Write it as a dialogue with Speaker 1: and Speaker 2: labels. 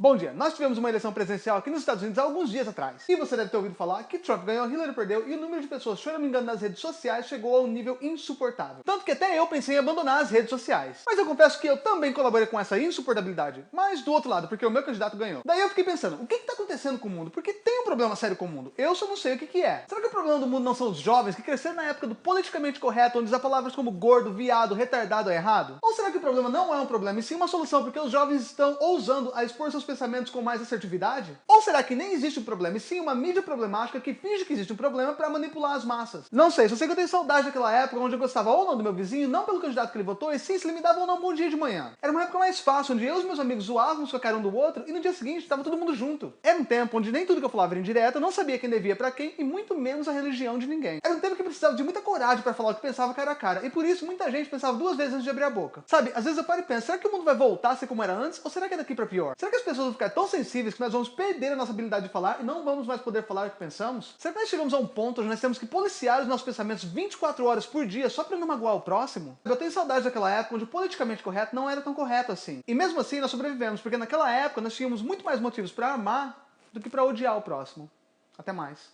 Speaker 1: Bom dia, nós tivemos uma eleição presidencial aqui nos Estados Unidos há alguns dias atrás. E você deve ter ouvido falar que Trump ganhou, Hillary perdeu e o número de pessoas choramingando nas redes sociais chegou a um nível insuportável. Tanto que até eu pensei em abandonar as redes sociais. Mas eu confesso que eu também colaborei com essa insuportabilidade. Mas do outro lado, porque o meu candidato ganhou. Daí eu fiquei pensando, o que está acontecendo com o mundo? Porque tem um problema sério com o mundo. Eu só não sei o que, que é. Será que o problema do mundo não são os jovens que cresceram na época do politicamente correto, onde as palavras como gordo, viado, retardado é errado? Ou será que o problema não é um problema e sim uma solução porque os jovens estão ousando a expor seus pensamentos com mais assertividade? Ou será que nem existe um problema, e sim uma mídia problemática que finge que existe um problema para manipular as massas? Não sei, só sei que eu tenho saudade daquela época onde eu gostava ou não do meu vizinho, não pelo candidato que ele votou, e sim se ele me dava ou não um bom dia de manhã. Era uma época mais fácil, onde eu e os meus amigos zoávamos com a cara um do outro, e no dia seguinte estava todo mundo junto. Era um tempo onde nem tudo que eu falava era indireta, eu não sabia quem devia para quem, e muito menos a religião de ninguém. Era um tempo que precisava de muita coragem para falar o que pensava cara a cara, e por isso muita gente pensava duas vezes antes de abrir a boca. Sabe, às vezes eu paro e penso, será que o mundo vai voltar a ser como era antes, ou será que é daqui para pior? Será que as pessoas vão ficar tão sensíveis que nós vamos perder a nossa habilidade de falar e não vamos mais poder falar o que pensamos? Será que nós chegamos a um ponto onde nós temos que policiar os nossos pensamentos 24 horas por dia só para não magoar o próximo? Eu tenho saudade daquela época onde o politicamente correto não era tão correto assim. E mesmo assim nós sobrevivemos, porque naquela época nós tínhamos muito mais motivos para amar do que para odiar o próximo. Até mais.